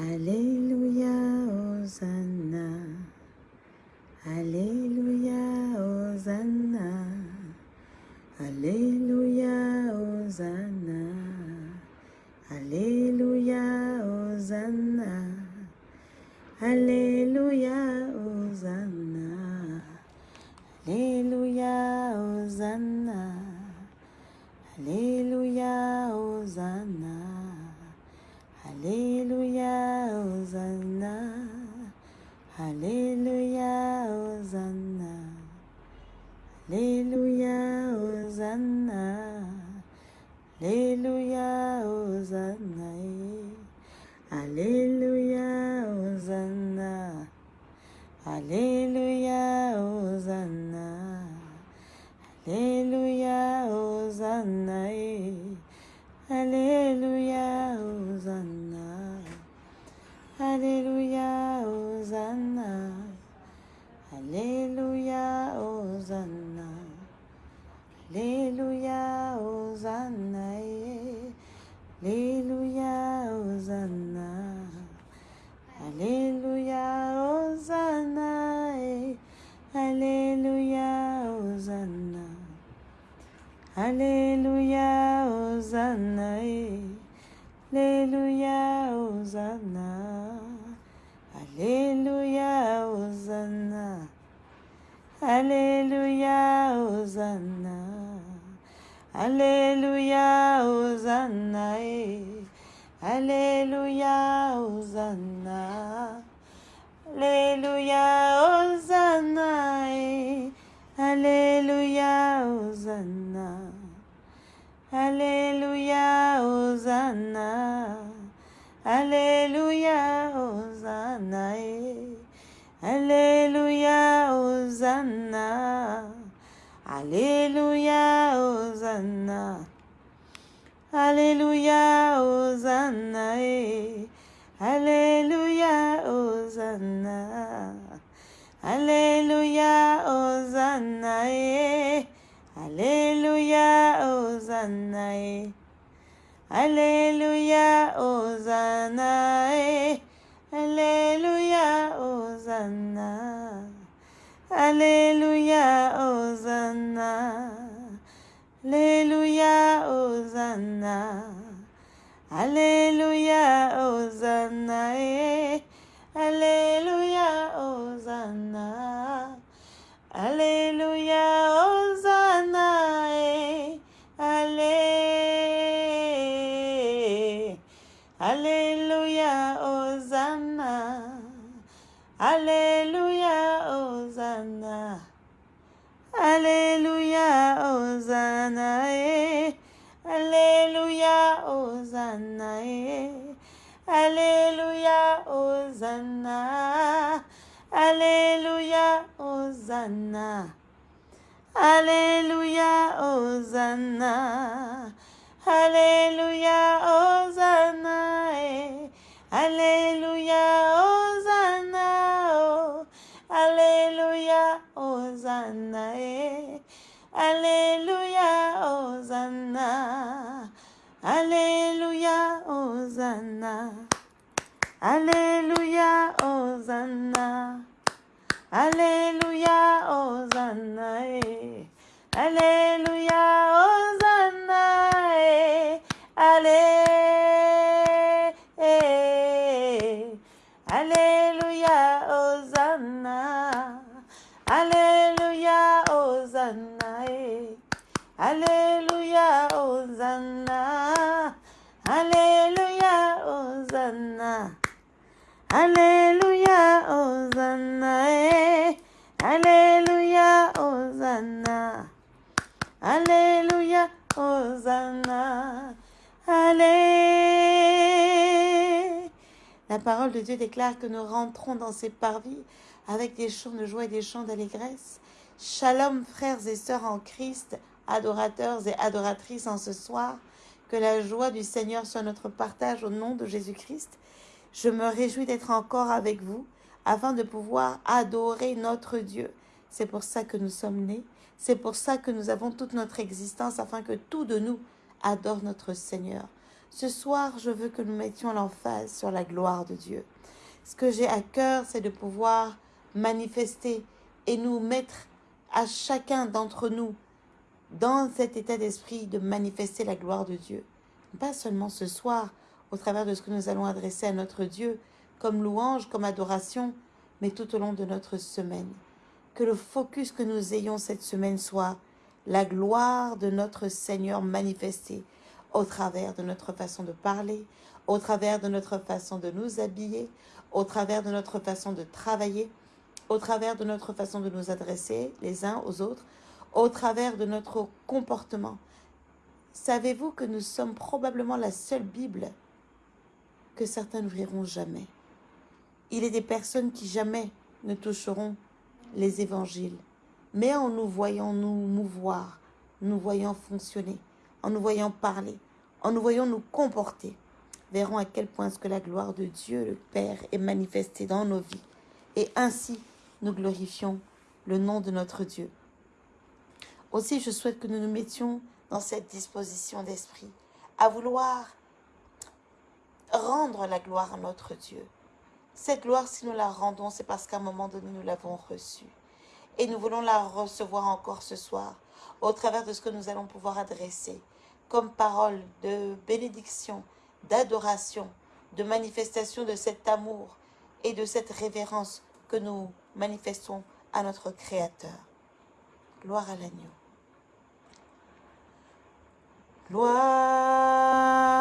Alléluia, Hosanna. Alléluia, Hosanna. Alléluia, Hosanna. Alléluia, Hosanna. Alléluia, Alléluia, Hosanna. Alléluia, Hosanna. Alléluia, Hosanna. Alléluia, Hosanna. Alléluia, Alléluia, Hosanna. Alléluia, Hosanna. Alléluia, Hosanna. Alléluia, Hosanna. Alléluia, Hosanna. Alléluia, Hosanna. Alléluia, Ale parole de Dieu déclare que nous rentrons dans ces parvis avec des chants de joie et des chants d'allégresse. Shalom, frères et sœurs en Christ, adorateurs et adoratrices en ce soir. Que la joie du Seigneur soit notre partage au nom de Jésus-Christ. Je me réjouis d'être encore avec vous afin de pouvoir adorer notre Dieu. C'est pour ça que nous sommes nés. C'est pour ça que nous avons toute notre existence afin que tout de nous adore notre Seigneur. Ce soir, je veux que nous mettions l'emphase sur la gloire de Dieu. Ce que j'ai à cœur, c'est de pouvoir manifester et nous mettre à chacun d'entre nous dans cet état d'esprit de manifester la gloire de Dieu. Pas seulement ce soir, au travers de ce que nous allons adresser à notre Dieu, comme louange, comme adoration, mais tout au long de notre semaine. Que le focus que nous ayons cette semaine soit la gloire de notre Seigneur manifestée au travers de notre façon de parler, au travers de notre façon de nous habiller, au travers de notre façon de travailler, au travers de notre façon de nous adresser les uns aux autres, au travers de notre comportement. Savez-vous que nous sommes probablement la seule Bible que certains n'ouvriront jamais? Il est des personnes qui jamais ne toucheront les évangiles, mais en nous voyant nous mouvoir, nous voyant fonctionner, en nous voyant parler, en nous voyant nous comporter, verront à quel point ce que la gloire de Dieu le Père est manifestée dans nos vies. Et ainsi, nous glorifions le nom de notre Dieu. Aussi, je souhaite que nous nous mettions dans cette disposition d'esprit à vouloir rendre la gloire à notre Dieu. Cette gloire, si nous la rendons, c'est parce qu'à un moment donné, nous l'avons reçue. Et nous voulons la recevoir encore ce soir, au travers de ce que nous allons pouvoir adresser comme parole de bénédiction, d'adoration, de manifestation de cet amour et de cette révérence que nous manifestons à notre Créateur. Gloire à l'agneau. Gloire.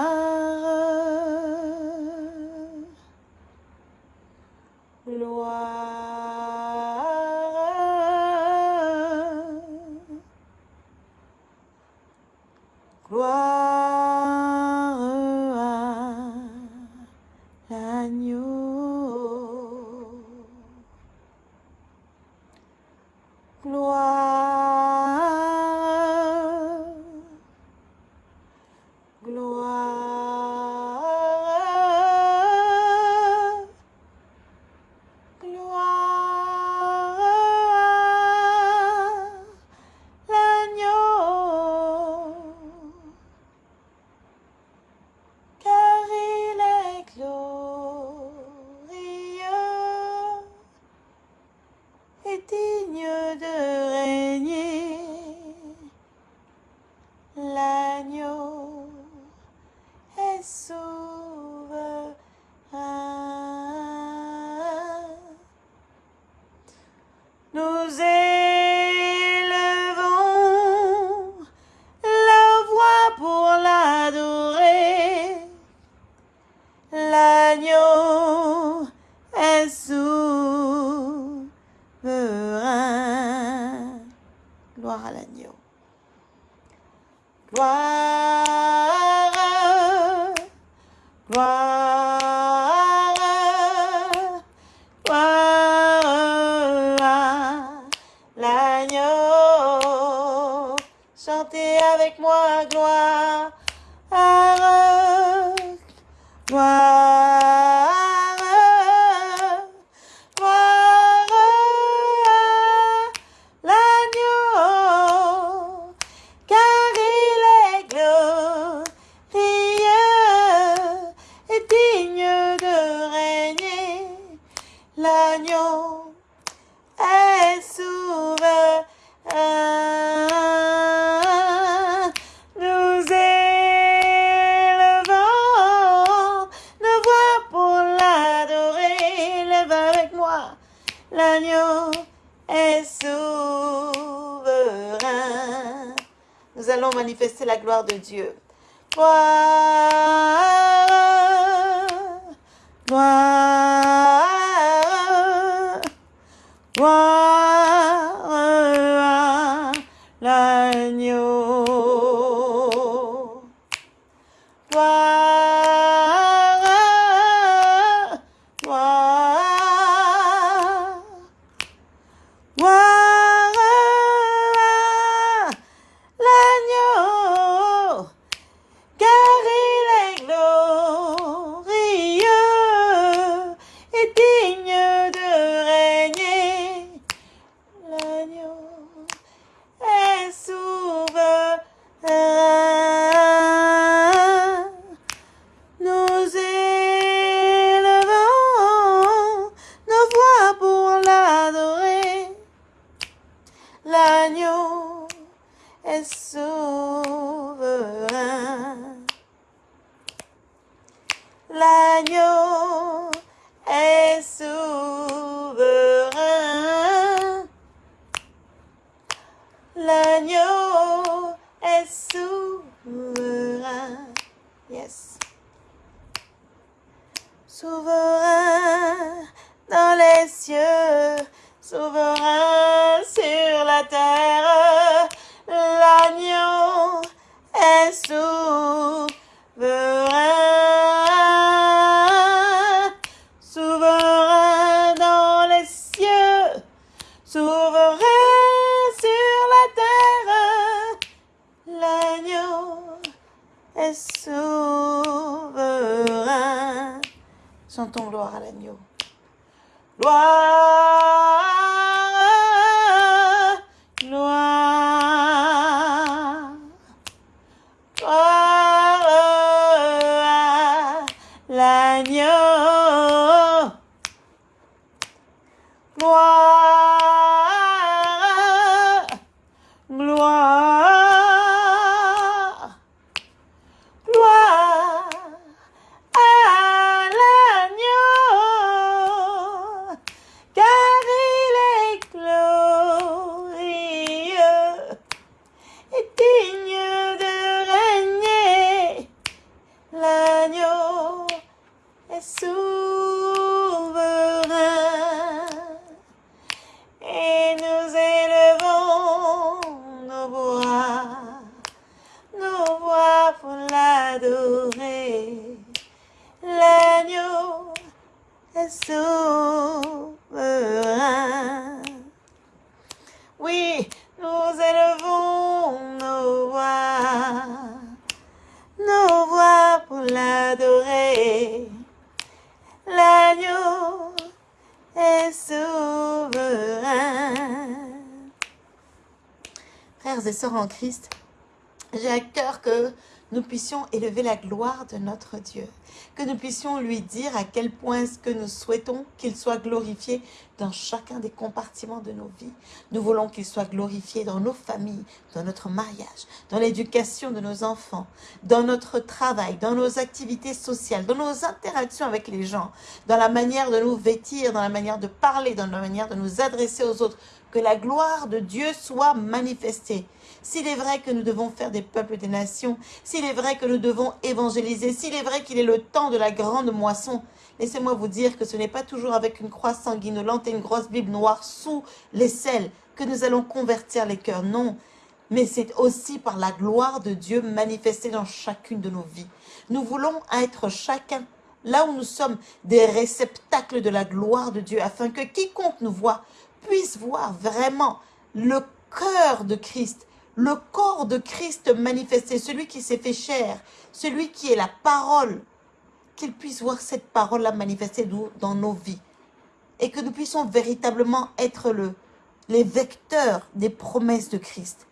Allons manifester la gloire de Dieu. Gloire, gloire, Chantons gloire à l'agneau. Gloire, en Christ, j'ai à cœur que nous puissions élever la gloire de notre Dieu, que nous puissions lui dire à quel point est-ce que nous souhaitons qu'il soit glorifié dans chacun des compartiments de nos vies. Nous voulons qu'il soit glorifié dans nos familles, dans notre mariage, dans l'éducation de nos enfants, dans notre travail, dans nos activités sociales, dans nos interactions avec les gens, dans la manière de nous vêtir, dans la manière de parler, dans la manière de nous adresser aux autres, que la gloire de Dieu soit manifestée. S'il est vrai que nous devons faire des peuples des nations, s'il est vrai que nous devons évangéliser, s'il est vrai qu'il est le temps de la grande moisson, laissez-moi vous dire que ce n'est pas toujours avec une croix sanguinolente et une grosse Bible noire sous les selles que nous allons convertir les cœurs. Non, mais c'est aussi par la gloire de Dieu manifestée dans chacune de nos vies. Nous voulons être chacun, là où nous sommes, des réceptacles de la gloire de Dieu, afin que quiconque nous voit puisse voir vraiment le cœur de Christ, le corps de Christ manifesté, celui qui s'est fait chair, celui qui est la parole, qu'il puisse voir cette parole-là manifestée dans nos vies. Et que nous puissions véritablement être le, les vecteurs des promesses de Christ.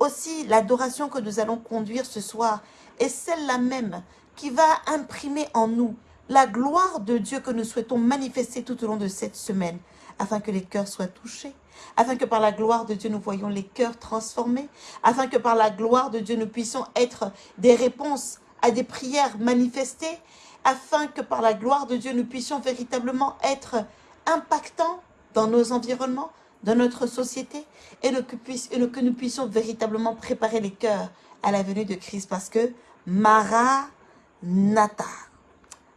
Aussi, l'adoration que nous allons conduire ce soir est celle-là même qui va imprimer en nous la gloire de Dieu que nous souhaitons manifester tout au long de cette semaine, afin que les cœurs soient touchés, afin que par la gloire de Dieu nous voyons les cœurs transformés, afin que par la gloire de Dieu nous puissions être des réponses à des prières manifestées, afin que par la gloire de Dieu nous puissions véritablement être impactants dans nos environnements, dans notre société, et que nous puissions véritablement préparer les cœurs à la venue de Christ, parce que Maranatha.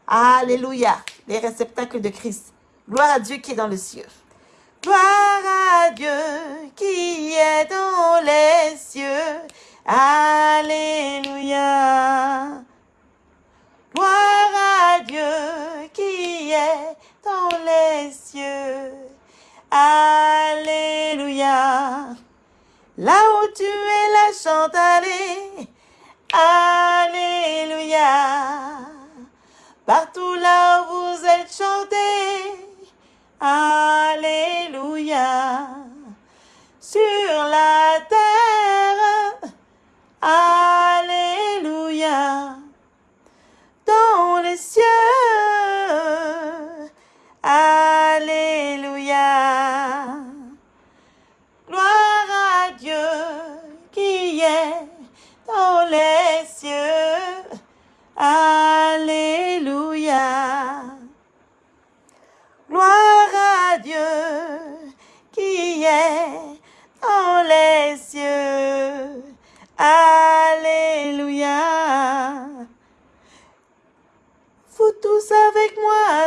Alléluia, les réceptacles de Christ. Gloire à Dieu qui est dans le cieux. Gloire à Dieu qui est dans les cieux. Alléluia. Gloire à Dieu qui est dans les cieux. Alléluia. Là où tu es, la chante, allez. Alléluia. Partout là où vous êtes, chantez. Alléluia. Sur la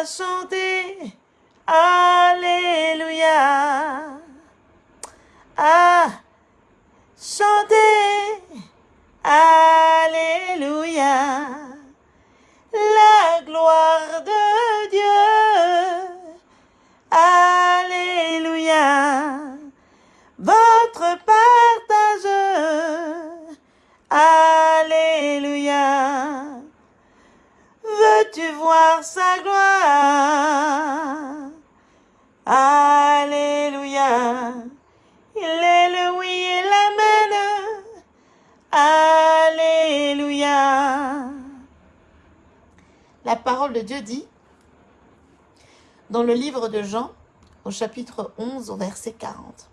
chanter. Alléluia. Ah, chantez. Alléluia. La gloire de Veux-tu voir sa gloire? Alléluia. Il est le oui et l'amen. Alléluia. La parole de Dieu dit, dans le livre de Jean, au chapitre 11, au verset 40.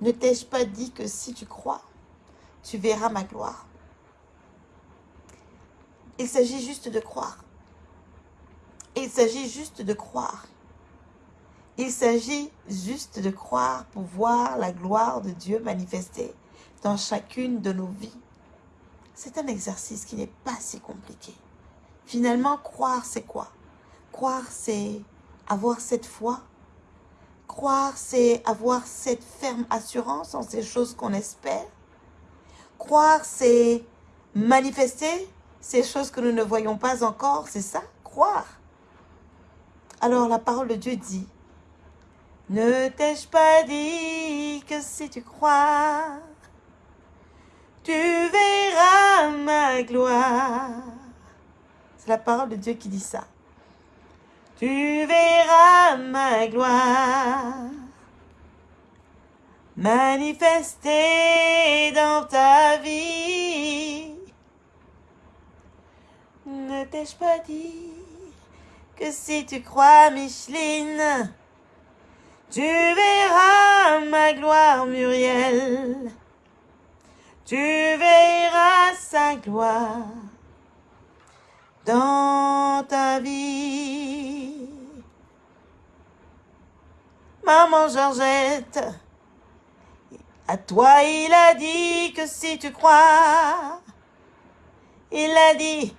Ne t'ai-je pas dit que si tu crois, tu verras ma gloire? Il s'agit juste de croire. Il s'agit juste de croire. Il s'agit juste de croire pour voir la gloire de Dieu manifestée dans chacune de nos vies. C'est un exercice qui n'est pas si compliqué. Finalement, croire, c'est quoi? Croire, c'est avoir cette foi. Croire, c'est avoir cette ferme assurance en ces choses qu'on espère. Croire, c'est manifester ces choses que nous ne voyons pas encore. C'est ça, croire. Alors la parole de Dieu dit, ne t'ai-je pas dit que si tu crois, tu verras ma gloire. C'est la parole de Dieu qui dit ça. Tu verras ma gloire manifester dans ta vie. Ne t'ai-je pas dit que si tu crois, Micheline, tu verras ma gloire, Muriel. Tu verras sa gloire dans ta vie. Maman Georgette, à toi il a dit que si tu crois, il a dit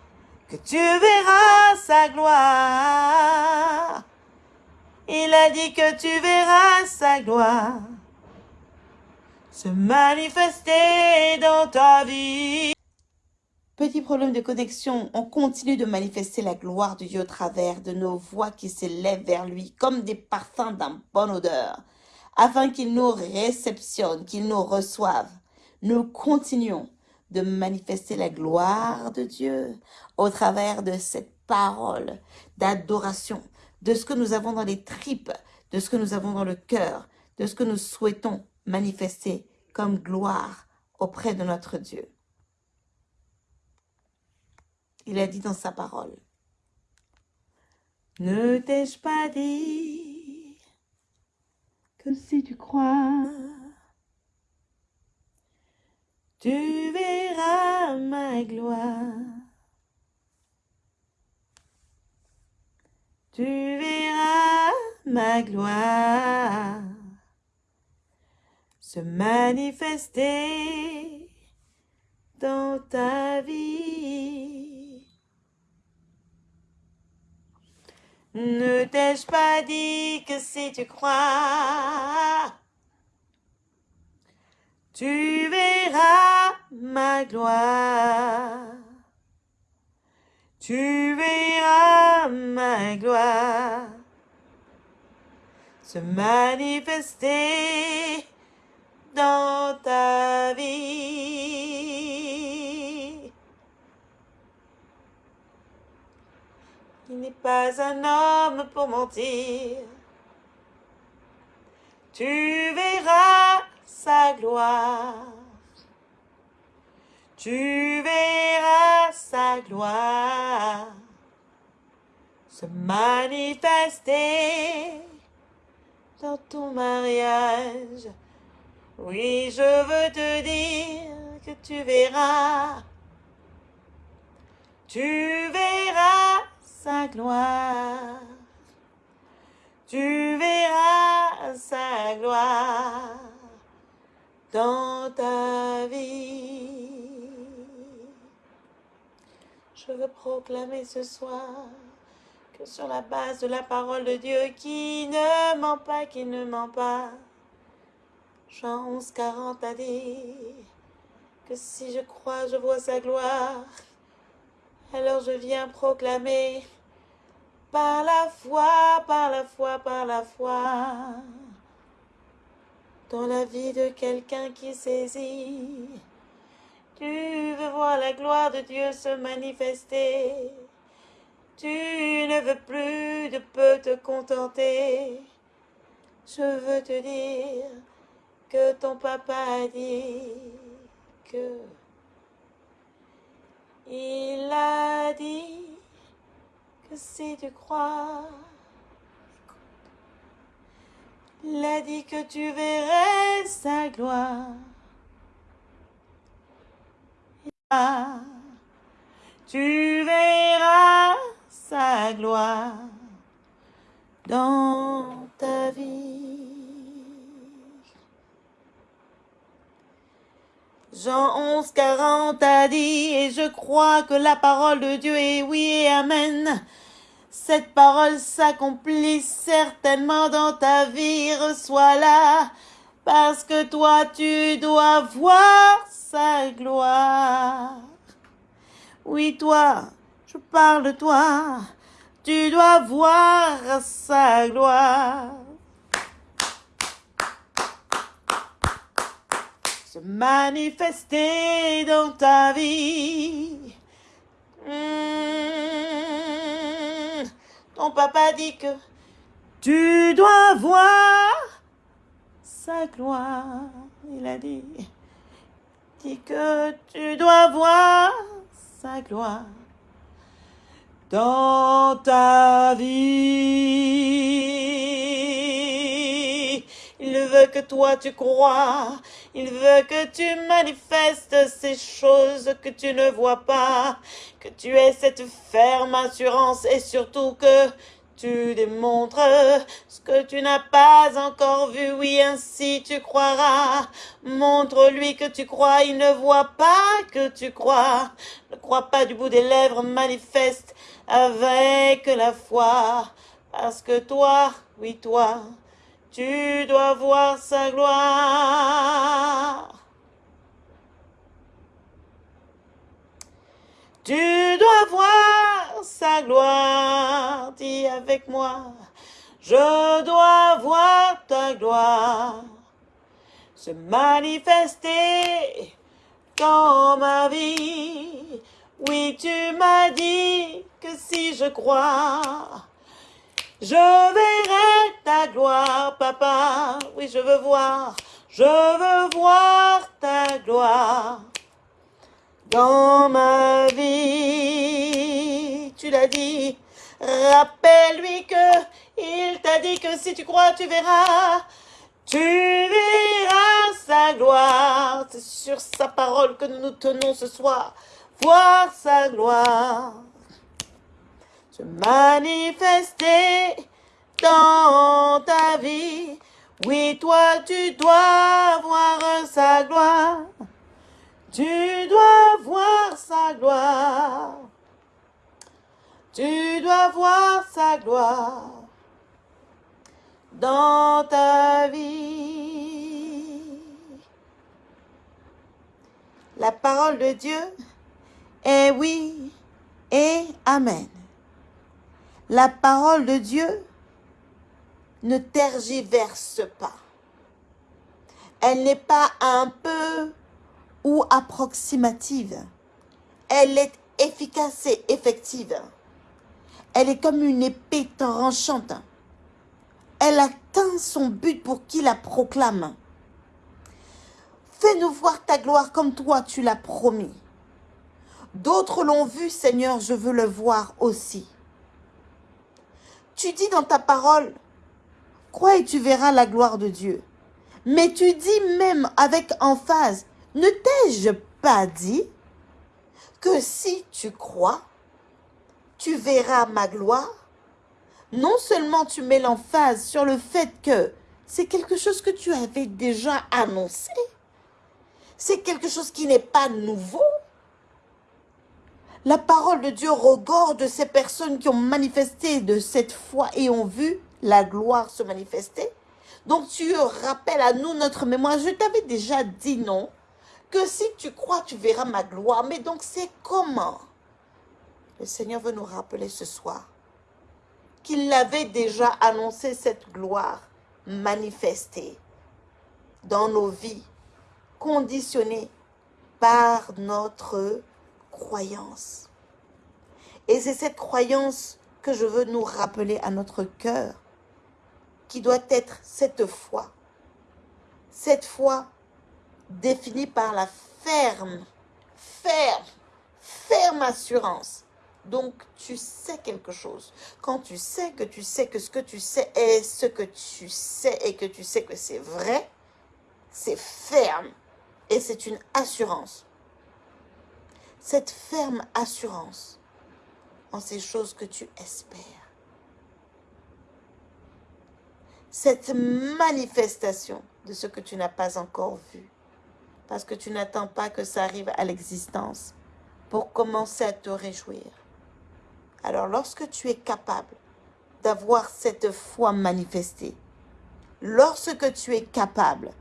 tu verras sa gloire. Il a dit que tu verras sa gloire se manifester dans ta vie. Petit problème de connexion, on continue de manifester la gloire de Dieu au travers de nos voix qui s'élèvent vers lui comme des parfums d'un bonne odeur, afin qu'il nous réceptionne, qu'il nous reçoive. Nous continuons de manifester la gloire de Dieu au travers de cette parole d'adoration, de ce que nous avons dans les tripes, de ce que nous avons dans le cœur, de ce que nous souhaitons manifester comme gloire auprès de notre Dieu. Il a dit dans sa parole, Ne t'ai-je pas dit que si tu crois, tu verras ma gloire. Tu verras ma gloire se manifester dans ta vie. Ne t'ai-je pas dit que si tu crois, tu verras ma gloire. Tu verras ma gloire se manifester dans ta vie. Il n'est pas un homme pour mentir. Tu verras sa gloire. Tu verras sa gloire se manifester dans ton mariage. Oui, je veux te dire que tu verras, tu verras sa gloire, tu verras sa gloire dans ta vie. Je veux proclamer ce soir que sur la base de la parole de Dieu qui ne ment pas, qui ne ment pas, Jean 11, 40 a dit que si je crois, je vois sa gloire. Alors je viens proclamer par la foi, par la foi, par la foi, dans la vie de quelqu'un qui saisit. Tu veux voir la gloire de Dieu se manifester. Tu ne veux plus de peu te contenter. Je veux te dire que ton papa dit que il a dit que si tu crois, il a dit que tu verrais sa gloire. Tu verras sa gloire dans ta vie. Jean 11, 40 a dit, et je crois que la parole de Dieu est oui et amen. Cette parole s'accomplit certainement dans ta vie, reçois-la, parce que toi tu dois voir sa gloire. Oui, toi, je parle de toi, tu dois voir sa gloire. se manifester dans ta vie. Hmm. Ton papa dit que tu dois voir sa gloire. Il a dit, dit que tu dois voir sa gloire dans ta vie. Il veut que toi tu crois il veut que tu manifestes ces choses que tu ne vois pas, que tu aies cette ferme assurance et surtout que tu démontres ce que tu n'as pas encore vu. Oui, ainsi tu croiras. Montre-lui que tu crois. Il ne voit pas que tu crois. Ne crois pas du bout des lèvres. Manifeste avec la foi. Parce que toi, oui, toi, tu dois voir sa gloire. Tu dois voir sa gloire, dis avec moi. Je dois voir ta gloire se manifester dans ma vie. Oui, tu m'as dit que si je crois, je verrai ta gloire, papa. Oui, je veux voir. Je veux voir ta gloire dans ma vie. Tu l'as dit. Rappelle-lui que il t'a dit que si tu crois, tu verras. Tu verras sa gloire. C'est sur sa parole que nous nous tenons ce soir. Voir sa gloire se manifester dans ta vie. Oui, toi, tu dois voir sa gloire. Tu dois voir sa gloire. Tu dois voir sa gloire dans ta vie. La parole de Dieu est oui et Amen. La parole de Dieu ne tergiverse pas. Elle n'est pas un peu ou approximative. Elle est efficace et effective. Elle est comme une épée tranchante. Elle atteint son but pour qui la proclame. Fais-nous voir ta gloire comme toi tu l'as promis. D'autres l'ont vu, Seigneur, je veux le voir aussi. Tu dis dans ta parole, crois et tu verras la gloire de Dieu. Mais tu dis même avec emphase, ne t'ai-je pas dit que si tu crois, tu verras ma gloire? Non seulement tu mets l'emphase sur le fait que c'est quelque chose que tu avais déjà annoncé, c'est quelque chose qui n'est pas nouveau. La parole de Dieu regorge ces personnes qui ont manifesté de cette foi et ont vu la gloire se manifester. Donc tu rappelles à nous notre mémoire. Je t'avais déjà dit non, que si tu crois, tu verras ma gloire. Mais donc c'est comment Le Seigneur veut nous rappeler ce soir qu'il avait déjà annoncé cette gloire manifestée dans nos vies, conditionnée par notre croyance. Et c'est cette croyance que je veux nous rappeler à notre cœur, qui doit être cette foi. Cette foi définie par la ferme, ferme, ferme assurance. Donc, tu sais quelque chose. Quand tu sais que tu sais que ce que tu sais est ce que tu sais et que tu sais que c'est vrai, c'est ferme et c'est une assurance cette ferme assurance en ces choses que tu espères. Cette manifestation de ce que tu n'as pas encore vu. Parce que tu n'attends pas que ça arrive à l'existence pour commencer à te réjouir. Alors lorsque tu es capable d'avoir cette foi manifestée, lorsque tu es capable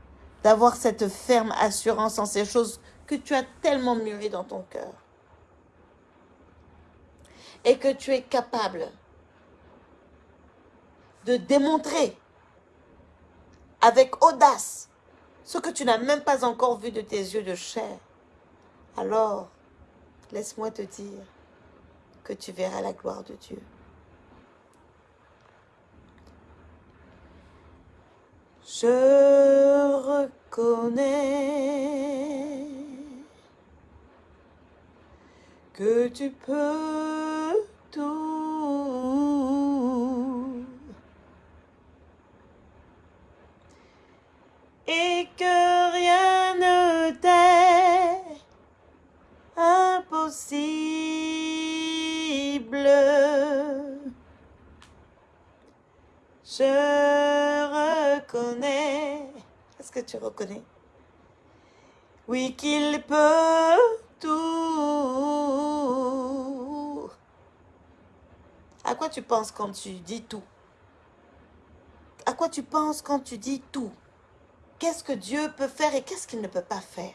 d'avoir cette ferme assurance en ces choses que tu as tellement mûri dans ton cœur. Et que tu es capable de démontrer avec audace ce que tu n'as même pas encore vu de tes yeux de chair. Alors, laisse-moi te dire que tu verras la gloire de Dieu. Je reconnais que tu peux tout et que rien ne t'est impossible. Je reconnais. Est-ce que tu reconnais? Oui, qu'il peut tout. À quoi tu penses quand tu dis tout? À quoi tu penses quand tu dis tout? Qu'est-ce que Dieu peut faire et qu'est-ce qu'il ne peut pas faire?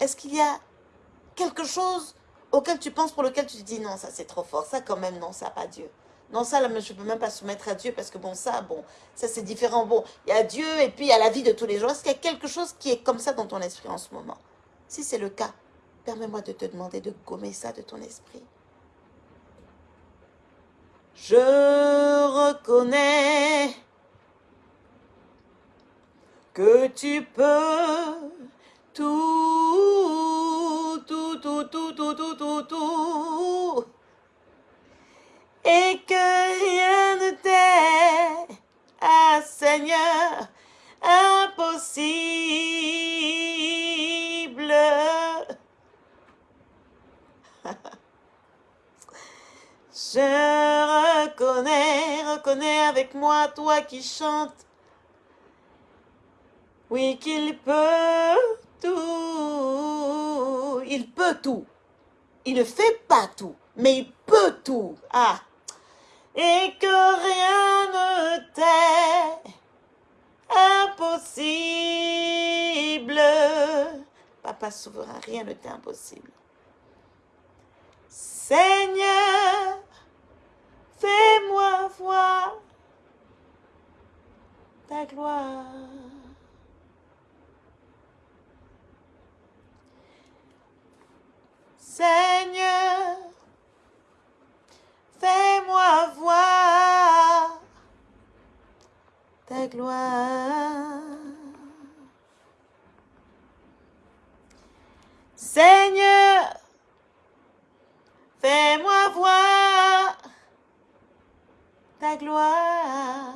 Est-ce qu'il y a quelque chose auquel tu penses pour lequel tu te dis non, ça c'est trop fort, ça quand même non, ça pas Dieu? Non, ça, je ne peux même pas soumettre à Dieu parce que, bon, ça, bon, ça, c'est différent. Bon, il y a Dieu et puis il y a la vie de tous les jours. Est-ce qu'il y a quelque chose qui est comme ça dans ton esprit en ce moment? Si c'est le cas, permets-moi de te demander de gommer ça de ton esprit. Je reconnais que tu peux tout, tout, tout, tout, tout, tout, tout, tout et que rien ne t'est, ah Seigneur, impossible. Je reconnais, reconnais avec moi toi qui chantes. Oui, qu'il peut tout. Il peut tout. Il ne fait pas tout, mais il peut tout. Ah, et que rien ne t'est impossible. Papa souverain, rien ne t'est impossible. Seigneur, ta gloire. Seigneur, Fais-moi voir ta gloire. Seigneur, fais-moi voir ta gloire.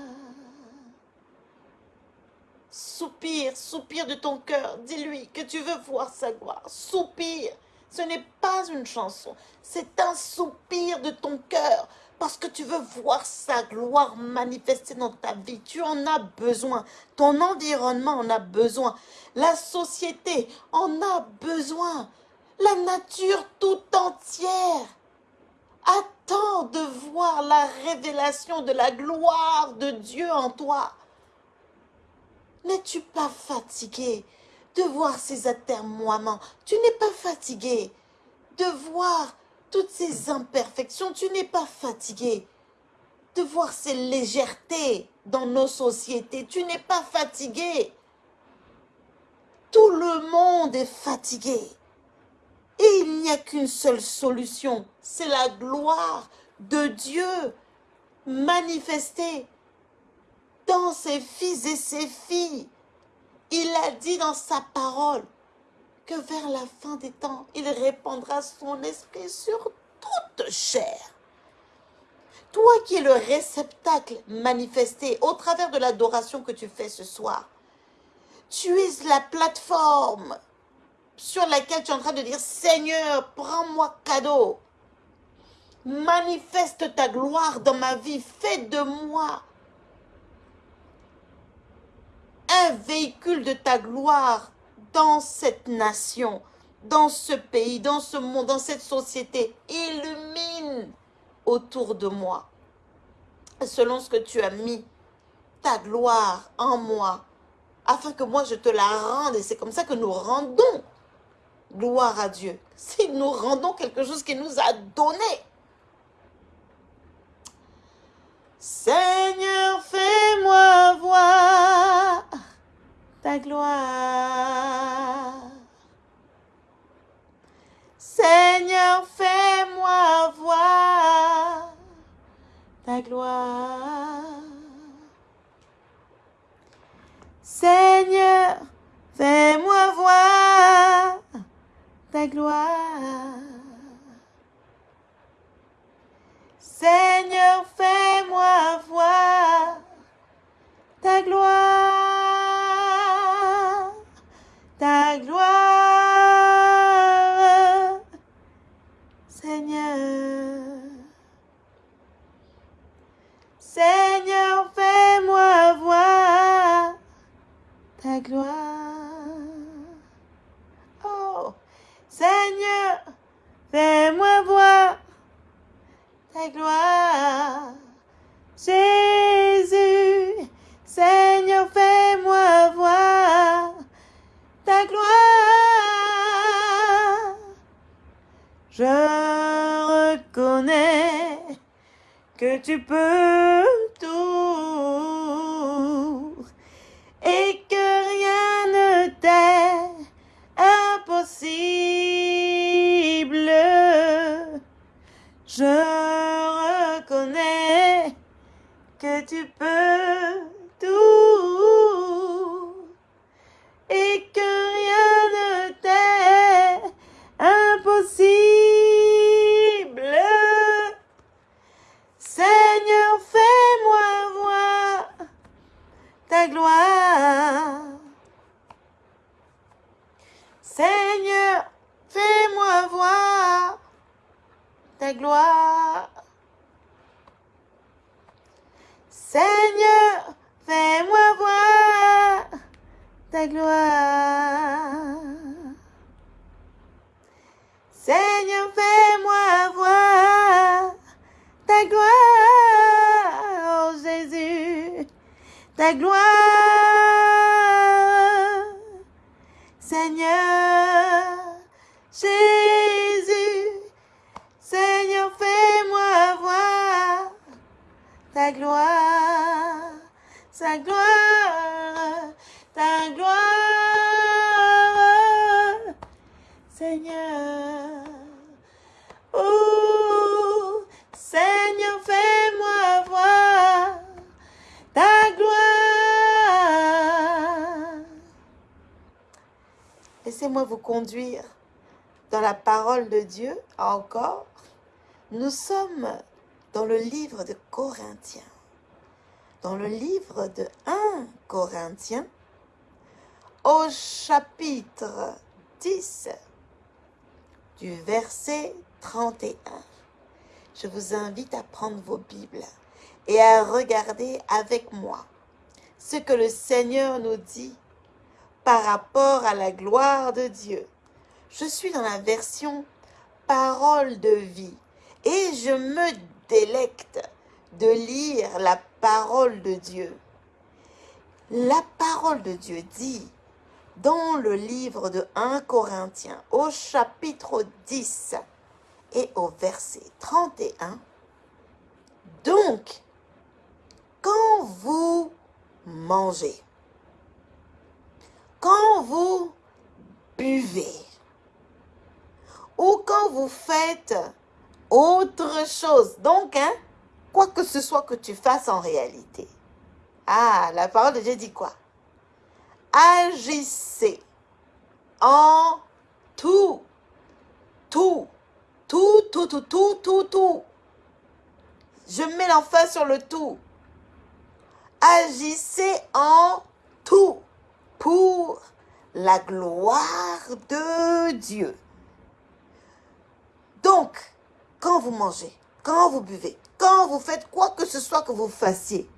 Soupire, soupire de ton cœur. Dis-lui que tu veux voir sa gloire. Soupire. Ce n'est pas une chanson, c'est un soupir de ton cœur parce que tu veux voir sa gloire manifester dans ta vie. Tu en as besoin. Ton environnement en a besoin. La société en a besoin. La nature tout entière attend de voir la révélation de la gloire de Dieu en toi. N'es-tu pas fatigué de voir ces atermoiements? Tu n'es pas fatigué de voir toutes ces imperfections. Tu n'es pas fatigué de voir ces légèretés dans nos sociétés. Tu n'es pas fatigué. Tout le monde est fatigué. Il n'y a qu'une seule solution, c'est la gloire de Dieu manifestée dans ses fils et ses filles. Il a dit dans sa parole que vers la fin des temps, il répandra son esprit sur toute chair. Toi qui es le réceptacle manifesté au travers de l'adoration que tu fais ce soir, tu es la plateforme sur laquelle tu es en train de dire, Seigneur, prends-moi cadeau. Manifeste ta gloire dans ma vie. Fais de moi un véhicule de ta gloire dans cette nation, dans ce pays, dans ce monde, dans cette société. Illumine autour de moi, selon ce que tu as mis, ta gloire en moi, afin que moi je te la rende. Et c'est comme ça que nous rendons gloire à Dieu. Si nous rendons quelque chose qu'il nous a donné. Seigneur, fais-moi voir ta gloire. Seigneur, fais-moi voir ta gloire. Seigneur, fais-moi voir ta gloire. Seigneur, fais-moi voir ta gloire, ta gloire, Seigneur. Seigneur, fais-moi voir ta gloire. Oh, Seigneur, fais-moi voir gloire. Jésus, Seigneur, fais-moi voir ta gloire. Je reconnais que tu peux Laissez-moi vous conduire dans la parole de Dieu encore. Nous sommes dans le livre de Corinthiens. Dans le livre de 1 Corinthiens, au chapitre 10, du verset 31. Je vous invite à prendre vos Bibles et à regarder avec moi ce que le Seigneur nous dit par rapport à la gloire de Dieu. Je suis dans la version parole de vie et je me délecte de lire la parole de Dieu. La parole de Dieu dit dans le livre de 1 Corinthiens au chapitre 10 et au verset 31, donc, quand vous mangez, quand vous buvez, ou quand vous faites autre chose, donc, hein, quoi que ce soit que tu fasses en réalité. Ah, la parole de Dieu dit quoi? Agissez en tout, tout, tout, tout, tout, tout, tout, tout. Je mets l'emphase sur le tout. Agissez en tout pour la gloire de Dieu. Donc, quand vous mangez, quand vous buvez, quand vous faites quoi que ce soit que vous fassiez,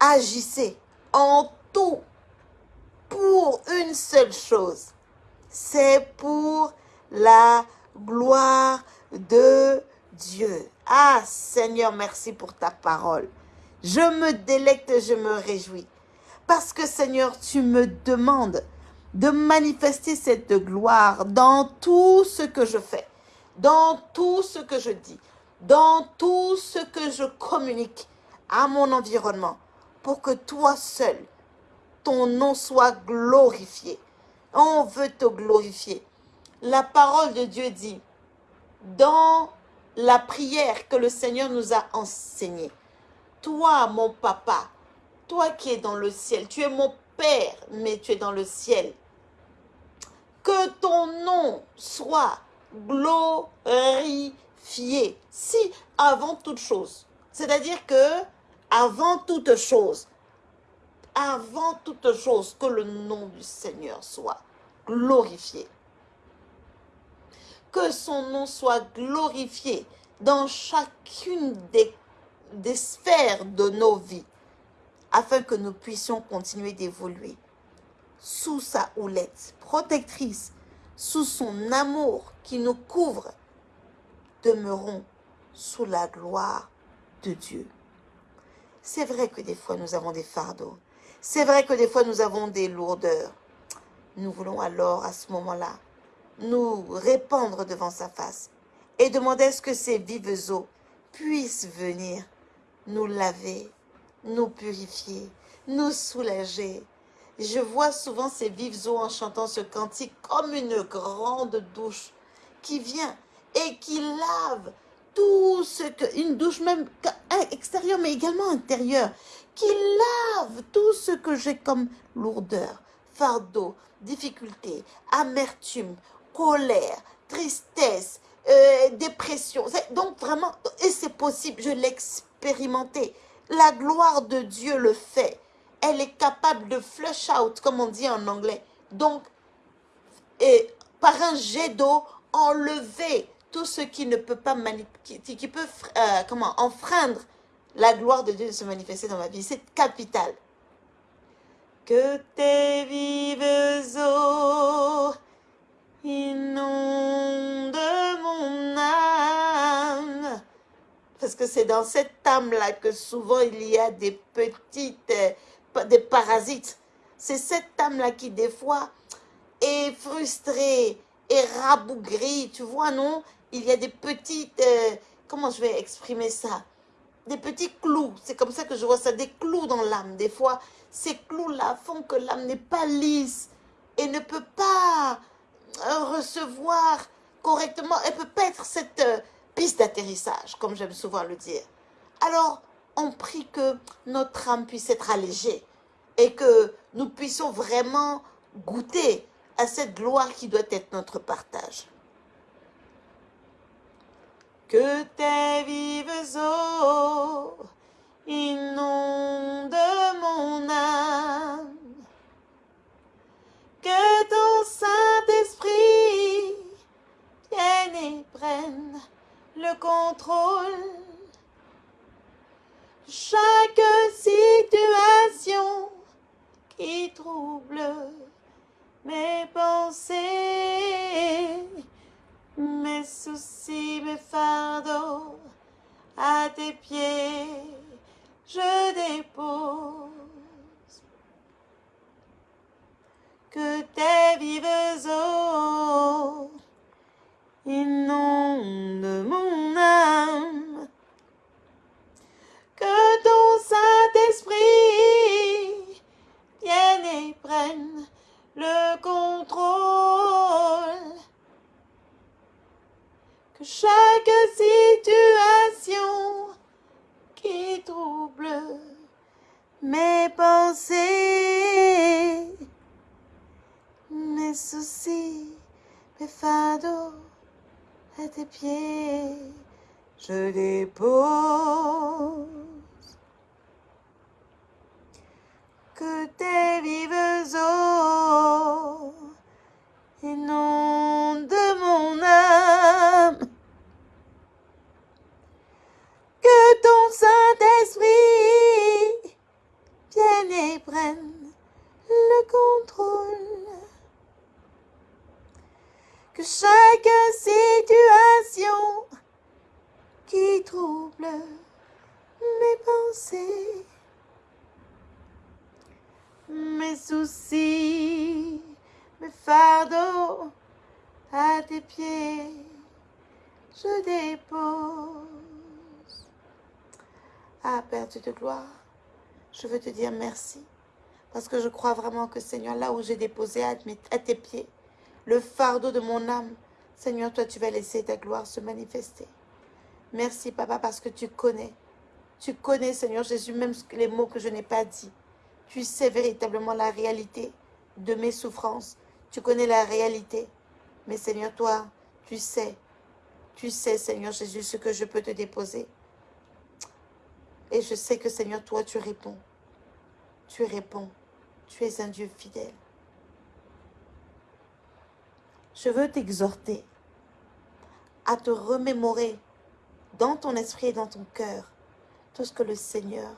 agissez en tout pour une seule chose. C'est pour la gloire de Dieu. Ah Seigneur, merci pour ta parole. Je me délecte, je me réjouis. Parce que Seigneur, tu me demandes de manifester cette gloire dans tout ce que je fais, dans tout ce que je dis, dans tout ce que je communique à mon environnement, pour que toi seul, ton nom soit glorifié. On veut te glorifier. La parole de Dieu dit, dans la prière que le Seigneur nous a enseignée. Toi, mon papa, toi qui es dans le ciel, tu es mon Père, mais tu es dans le ciel. Que ton nom soit glorifié. Si avant toute chose, c'est-à-dire que avant toute chose, avant toute chose, que le nom du Seigneur soit glorifié que son nom soit glorifié dans chacune des, sphères de nos vies, afin que nous puissions continuer d'évoluer sous sa houlette protectrice, sous son amour qui nous couvre, demeurons sous la gloire de Dieu. C'est vrai que des fois nous avons des fardeaux. C'est vrai que des fois nous avons des lourdeurs. Nous voulons alors à ce moment-là nous répandre devant sa face et demander à ce que ces vives eaux puissent venir nous laver, nous purifier, nous soulager. Je vois souvent ces vives eaux en chantant ce cantique comme une grande douche qui vient et qui lave tout ce que, une douche même extérieure mais également intérieure, qui lave tout ce que j'ai comme lourdeur, fardeau, difficulté, amertume, colère, tristesse, euh, dépression. Donc vraiment, et c'est possible, je l'ai expérimenté. La gloire de Dieu le fait. Elle est capable de flush out, comme on dit en anglais. Donc, et par un jet d'eau, enlever tout ce qui ne peut pas qui, qui peut euh, comment enfreindre la gloire de Dieu de se manifester dans ma vie. C'est capital. Que tes vives eaux inonde mon âme. Parce que c'est dans cette âme-là que souvent il y a des petites, euh, des parasites. C'est cette âme-là qui des fois est frustrée, est rabougrie, tu vois, non? Il y a des petites, euh, comment je vais exprimer ça? Des petits clous, c'est comme ça que je vois ça, des clous dans l'âme. Des fois, ces clous-là font que l'âme n'est pas lisse et ne peut pas recevoir correctement, elle peut pas être cette euh, piste d'atterrissage, comme j'aime souvent le dire. Alors, on prie que notre âme puisse être allégée et que nous puissions vraiment goûter à cette gloire qui doit être notre partage. Que tes vives eaux inondent mon âme que ton Saint-Esprit vienne et prenne le contrôle. Chaque situation qui trouble mes pensées, mes soucis, mes fardeaux, à tes pieds, je dépose. Que tes vives eaux inondent mon chaque situation qui trouble mes pensées, mes soucis, mes fardeaux à tes pieds, je dépose. Que tes vives eaux inondent mon âme. Ton Saint-Esprit vienne et prenne le contrôle. Que chaque situation qui trouble mes pensées, mes soucis, mes fardeaux à tes pieds, je dépose. Ah, Père Dieu de gloire, je veux te dire merci. Parce que je crois vraiment que, Seigneur, là où j'ai déposé à, à tes pieds le fardeau de mon âme, Seigneur, toi, tu vas laisser ta gloire se manifester. Merci, Papa, parce que tu connais. Tu connais, Seigneur Jésus, même les mots que je n'ai pas dit. Tu sais véritablement la réalité de mes souffrances. Tu connais la réalité. Mais Seigneur, toi, tu sais. Tu sais, Seigneur Jésus, ce que je peux te déposer. Et je sais que, Seigneur, toi, tu réponds. Tu réponds. Tu es un Dieu fidèle. Je veux t'exhorter à te remémorer dans ton esprit et dans ton cœur tout ce que le Seigneur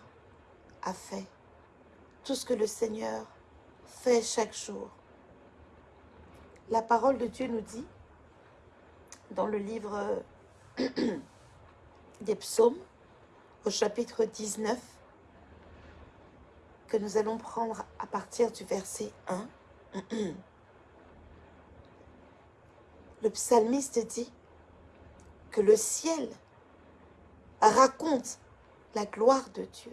a fait. Tout ce que le Seigneur fait chaque jour. La parole de Dieu nous dit, dans le livre des psaumes, chapitre 19, que nous allons prendre à partir du verset 1. Le psalmiste dit que le ciel raconte la gloire de Dieu.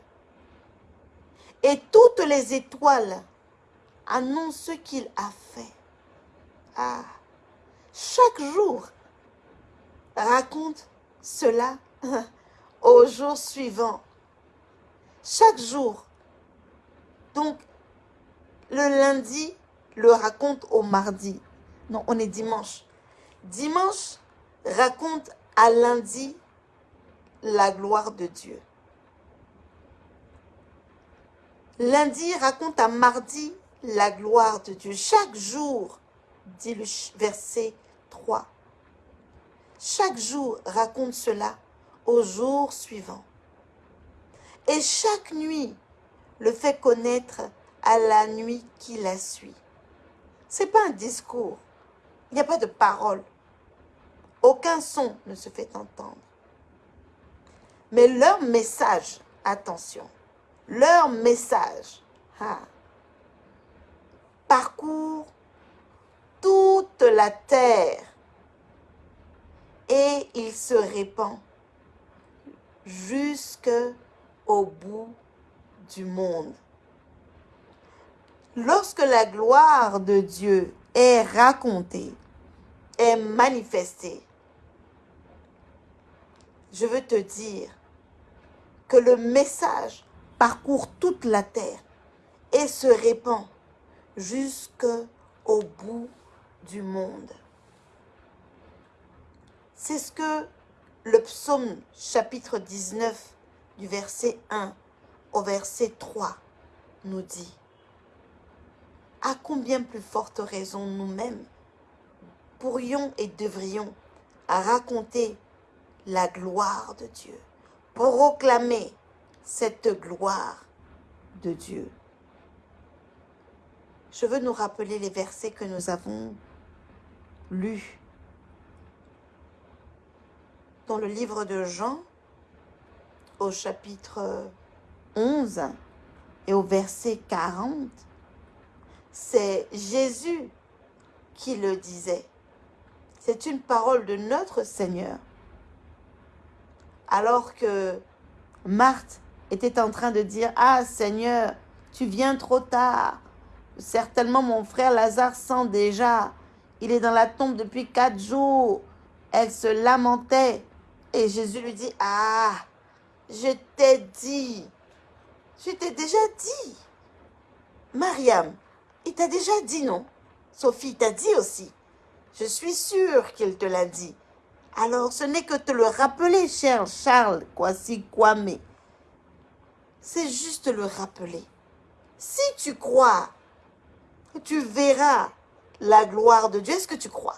Et toutes les étoiles annoncent ce qu'il a fait. Ah, chaque jour raconte cela au jour suivant. Chaque jour. Donc, le lundi le raconte au mardi. Non, on est dimanche. Dimanche raconte à lundi la gloire de Dieu. Lundi raconte à mardi la gloire de Dieu. Chaque jour, dit le verset 3, chaque jour raconte cela au jour suivant. Et chaque nuit le fait connaître à la nuit qui la suit. Ce n'est pas un discours. Il n'y a pas de parole. Aucun son ne se fait entendre. Mais leur message, attention, leur message ah, parcourt toute la terre et il se répand jusque au bout du monde. Lorsque la gloire de Dieu est racontée, est manifestée, je veux te dire que le message parcourt toute la terre et se répand jusqu'au bout du monde. C'est ce que le psaume chapitre 19 du verset 1 au verset 3 nous dit. À combien plus forte raison nous-mêmes pourrions et devrions raconter la gloire de Dieu, proclamer cette gloire de Dieu? je veux nous rappeler les versets que nous avons lus dans le livre de Jean, au chapitre 11 et au verset 40. C'est Jésus qui le disait. C'est une parole de notre Seigneur. Alors que Marthe était en train de dire, Ah Seigneur, tu viens trop tard. Certainement mon frère Lazare sent déjà. Il est dans la tombe depuis quatre jours. Elle se lamentait. Et Jésus lui dit, Ah, je t'ai dit. Je t'ai déjà dit. Mariam, il t'a déjà dit non. Sophie t'a dit aussi. Je suis sûre qu'il te l'a dit. Alors, ce n'est que te le rappeler, cher Charles Kwasi Kwame. C'est juste le rappeler. Si tu crois tu verras la gloire de Dieu. Est-ce que tu crois?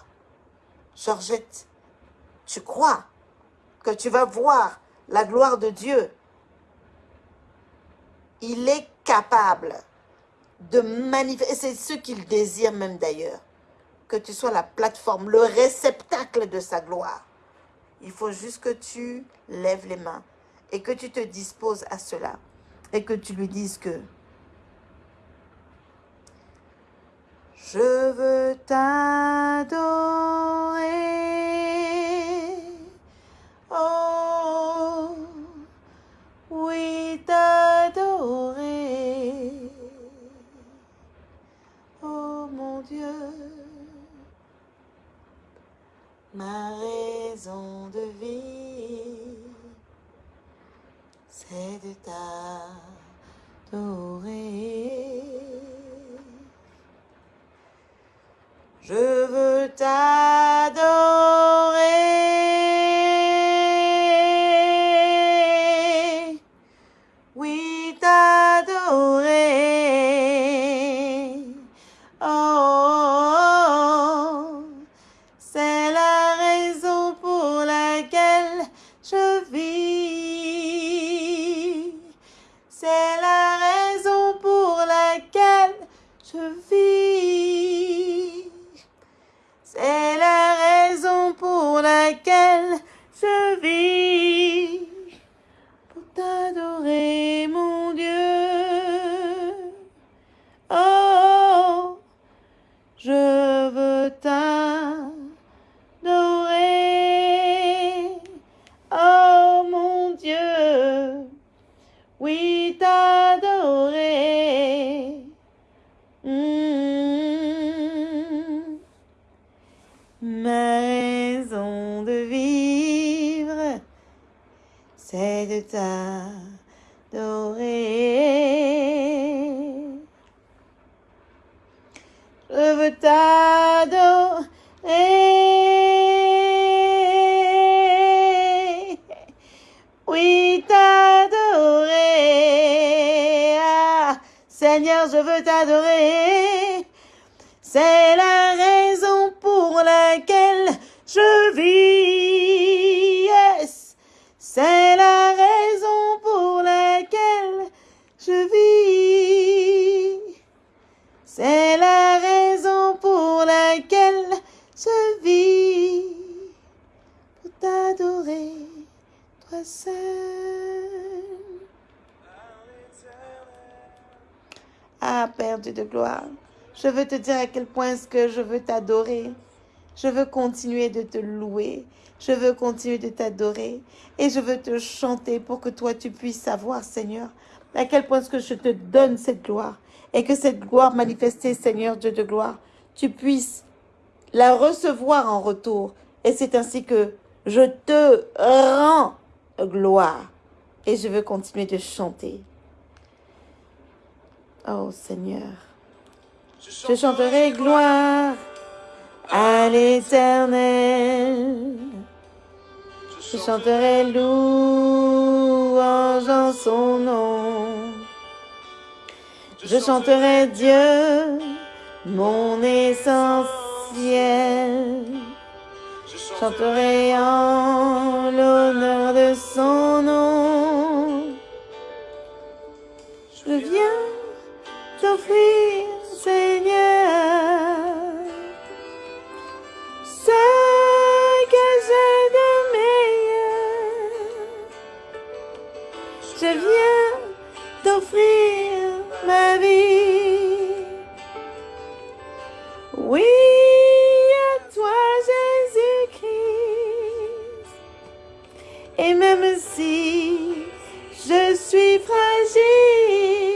Georgette, tu crois? Tu vas voir la gloire de Dieu Il est capable de manifester, c'est ce qu'il désire même d'ailleurs, que tu sois la plateforme, le réceptacle de sa gloire. Il faut juste que tu lèves les mains et que tu te disposes à cela et que tu lui dises que Je veux t'adorer. Ma raison de vie, c'est de t'adorer. Je veux t'adorer. Je vis. Te dire à quel point est-ce que je veux t'adorer. Je veux continuer de te louer. Je veux continuer de t'adorer. Et je veux te chanter pour que toi, tu puisses savoir, Seigneur, à quel point est-ce que je te donne cette gloire. Et que cette gloire manifestée, Seigneur Dieu de gloire, tu puisses la recevoir en retour. Et c'est ainsi que je te rends gloire. Et je veux continuer de chanter. Oh Seigneur. Je chanterai gloire à l'éternel. Je chanterai louange en son nom. Je chanterai Dieu, mon essentiel. Je chanterai en l'honneur de son nom. Je viens t'offrir, Seigneur. Ce que j'ai de je viens t'offrir ma vie. Oui, à toi Jésus-Christ, et même si je suis fragile,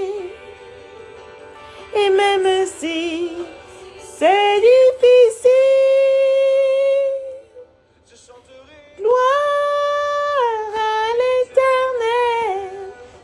et même c'est difficile, gloire à l'éternel.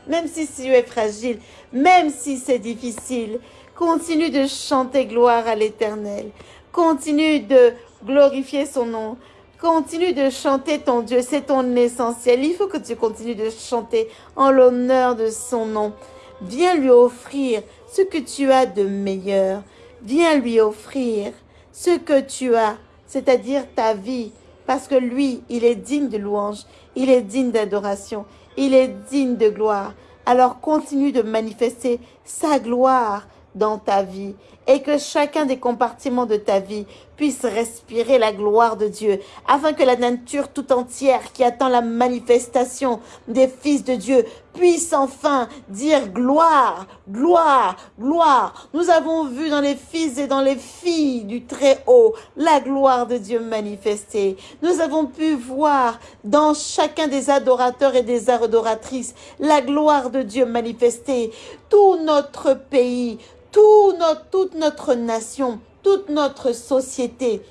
Même si tu es fragile, même si c'est difficile, continue de chanter gloire à l'éternel. Continue de glorifier son nom. Continue de chanter ton Dieu, c'est ton essentiel. Il faut que tu continues de chanter en l'honneur de son nom. Viens lui offrir ce que tu as de meilleur. Viens lui offrir ce que tu as, c'est-à-dire ta vie, parce que lui, il est digne de louange, il est digne d'adoration, il est digne de gloire. Alors continue de manifester sa gloire dans ta vie et que chacun des compartiments de ta vie puisse respirer la gloire de Dieu, afin que la nature tout entière qui attend la manifestation des fils de Dieu puisse enfin dire gloire, gloire, gloire. Nous avons vu dans les fils et dans les filles du Très-Haut la gloire de Dieu manifestée. Nous avons pu voir dans chacun des adorateurs et des adoratrices la gloire de Dieu manifestée. Tout notre pays, tout notre, toute notre nation, toute notre société,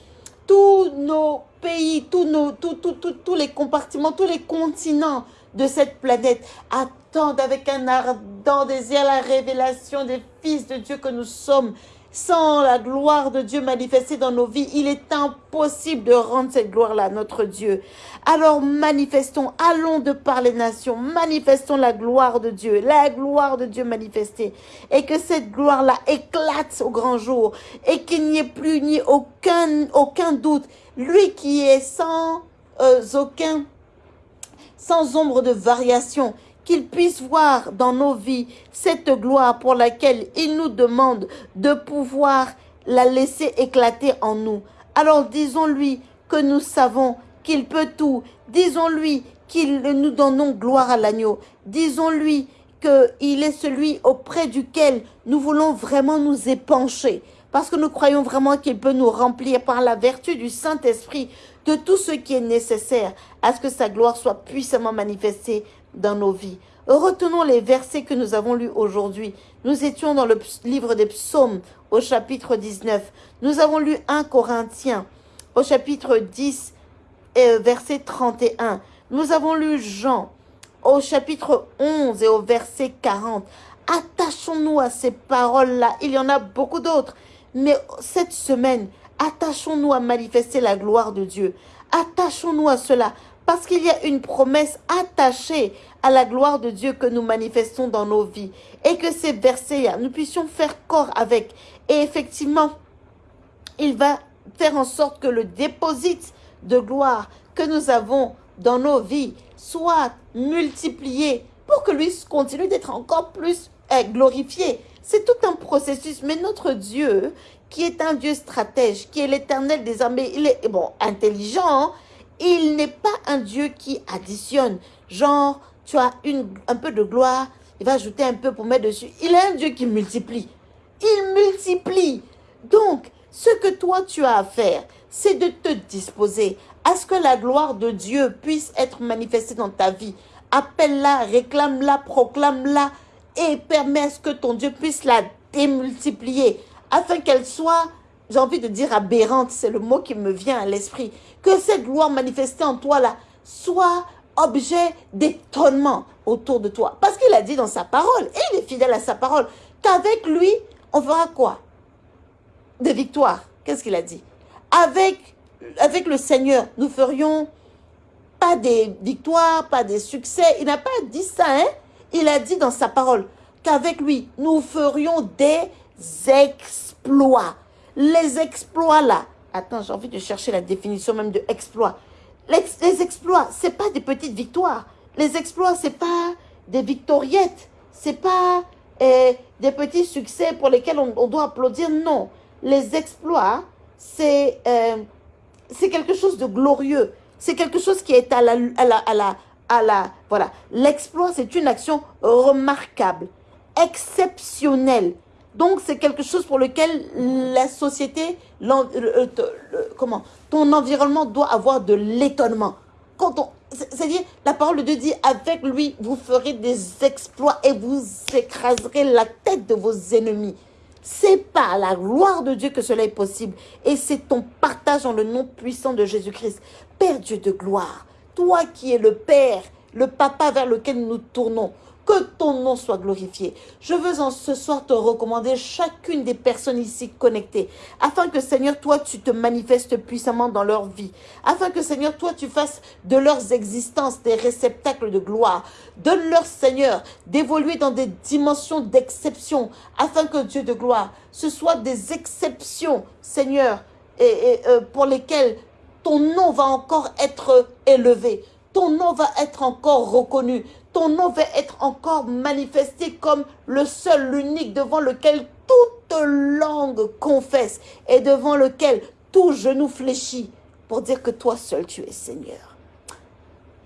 tous nos pays, tous, nos, tous les compartiments, tous les continents de cette planète attendent avec un ardent désir la révélation des fils de Dieu que nous sommes sans la gloire de Dieu manifestée dans nos vies, il est impossible de rendre cette gloire-là à notre Dieu. Alors manifestons, allons de par les nations, manifestons la gloire de Dieu, la gloire de Dieu manifestée. Et que cette gloire-là éclate au grand jour et qu'il n'y ait plus ni aucun, aucun doute. Lui qui est sans euh, aucun, sans ombre de variation, qu'il puisse voir dans nos vies cette gloire pour laquelle il nous demande de pouvoir la laisser éclater en nous. Alors disons-lui que nous savons qu'il peut tout. Disons-lui qu'il nous donnons gloire à l'agneau. Disons-lui qu'il est celui auprès duquel nous voulons vraiment nous épancher. Parce que nous croyons vraiment qu'il peut nous remplir par la vertu du Saint-Esprit de tout ce qui est nécessaire à ce que sa gloire soit puissamment manifestée dans nos vies. Retenons les versets que nous avons lus aujourd'hui. Nous étions dans le livre des psaumes au chapitre 19. Nous avons lu 1 Corinthiens au chapitre 10 et verset 31. Nous avons lu Jean au chapitre 11 et au verset 40. Attachons-nous à ces paroles-là. Il y en a beaucoup d'autres. Mais cette semaine, attachons-nous à manifester la gloire de Dieu. Attachons-nous à cela. Parce qu'il y a une promesse attachée à la gloire de Dieu que nous manifestons dans nos vies. Et que ces versets nous puissions faire corps avec. Et effectivement, il va faire en sorte que le déposit de gloire que nous avons dans nos vies soit multiplié pour que lui continue d'être encore plus eh, glorifié. C'est tout un processus. Mais notre Dieu, qui est un Dieu stratège, qui est l'éternel des armées, il est bon, intelligent, hein, il n'est pas un Dieu qui additionne. Genre, tu as un peu de gloire, il va ajouter un peu pour mettre dessus. Il est un Dieu qui multiplie. Il multiplie. Donc, ce que toi tu as à faire, c'est de te disposer à ce que la gloire de Dieu puisse être manifestée dans ta vie. Appelle-la, réclame-la, proclame-la et permets à ce que ton Dieu puisse la démultiplier afin qu'elle soit j'ai envie de dire aberrante, c'est le mot qui me vient à l'esprit, que cette gloire manifestée en toi là soit objet d'étonnement autour de toi. Parce qu'il a dit dans sa parole, et il est fidèle à sa parole, qu'avec lui, on fera quoi? Des victoires. Qu'est-ce qu'il a dit? Avec, avec le Seigneur, nous ferions pas des victoires, pas des succès. Il n'a pas dit ça, hein? Il a dit dans sa parole qu'avec lui, nous ferions des exploits les exploits là, attends, j'ai envie de chercher la définition même de exploit. Les, exploits, ce n'est pas des petites victoires. Les exploits, ce n'est pas des victoriettes. Ce n'est pas eh, des petits succès pour lesquels on, doit applaudir. Non. Les exploits, c'est euh, quelque chose de glorieux. C'est quelque chose qui est à la, à la, à la... Voilà, l'exploit, c'est une action remarquable, exceptionnelle. Donc, c'est quelque chose pour lequel la société, comment, ton environnement doit avoir de l'étonnement. Quand on, c'est-à-dire, la parole de Dieu dit, avec lui, vous ferez des exploits et vous écraserez la tête de vos ennemis. C'est par la gloire de Dieu que cela est possible. Et c'est ton partage en le nom puissant de Jésus-Christ. Père Dieu de gloire, toi qui es le Père, le Papa vers lequel nous tournons, que ton nom soit glorifié. Je veux en ce soir te recommander chacune des personnes ici connectées, afin que Seigneur, toi, tu te manifestes puissamment dans leur vie, afin que Seigneur, toi, tu fasses de leurs existences des réceptacles de gloire. Donne-leur, Seigneur, d'évoluer dans des dimensions d'exception, afin que Dieu de gloire, ce soit des exceptions, Seigneur, euh, pour lesquelles ton nom va encore être élevé, ton nom va être encore reconnu, ton nom va être encore manifesté comme le seul, l'unique devant lequel toute langue confesse et devant lequel tout genou fléchit pour dire que toi seul tu es Seigneur.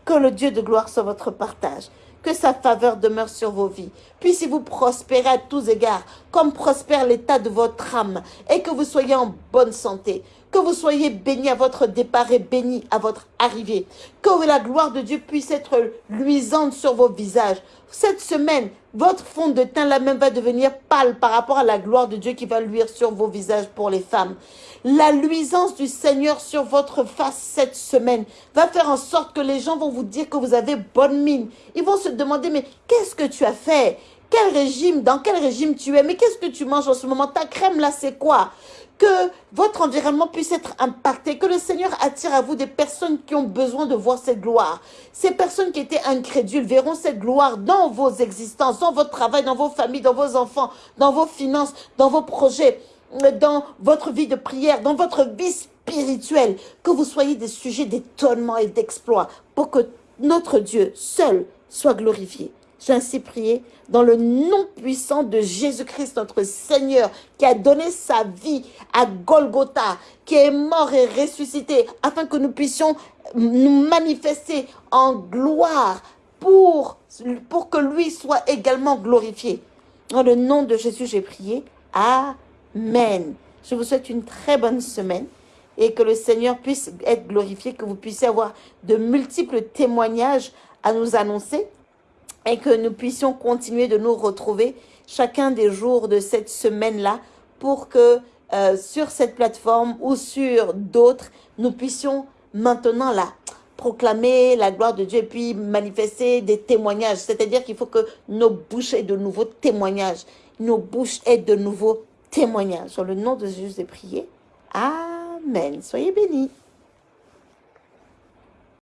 Que le Dieu de gloire soit votre partage que sa faveur demeure sur vos vies. Puissiez-vous prospérer à tous égards, comme prospère l'état de votre âme, et que vous soyez en bonne santé, que vous soyez bénis à votre départ et bénis à votre arrivée, que la gloire de Dieu puisse être luisante sur vos visages. Cette semaine, votre fond de teint là même va devenir pâle par rapport à la gloire de Dieu qui va luire sur vos visages pour les femmes. La luisance du Seigneur sur votre face cette semaine va faire en sorte que les gens vont vous dire que vous avez bonne mine. Ils vont se demander, mais qu'est-ce que tu as fait? Quel régime Dans quel régime tu es Mais qu'est-ce que tu manges en ce moment? Ta crème là, c'est quoi? Que votre environnement puisse être impacté, que le Seigneur attire à vous des personnes qui ont besoin de voir cette gloire. Ces personnes qui étaient incrédules verront cette gloire dans vos existences, dans votre travail, dans vos familles, dans vos enfants, dans vos finances, dans vos projets dans votre vie de prière, dans votre vie spirituelle, que vous soyez des sujets d'étonnement et d'exploit pour que notre Dieu seul soit glorifié. J'ai ainsi prié dans le nom puissant de Jésus-Christ, notre Seigneur, qui a donné sa vie à Golgotha, qui est mort et ressuscité, afin que nous puissions nous manifester en gloire pour, que lui soit également glorifié. Dans le nom de Jésus, j'ai prié. Amen. Je vous souhaite une très bonne semaine et que le Seigneur puisse être glorifié, que vous puissiez avoir de multiples témoignages à nous annoncer et que nous puissions continuer de nous retrouver chacun des jours de cette semaine-là pour que euh, sur cette plateforme ou sur d'autres, nous puissions maintenant là proclamer la gloire de Dieu et puis manifester des témoignages. C'est-à-dire qu'il faut que nos bouches aient de nouveaux témoignages, nos bouches aient de nouveaux témoignage. Sur le nom de Jésus, j'ai prié. Amen. Soyez bénis.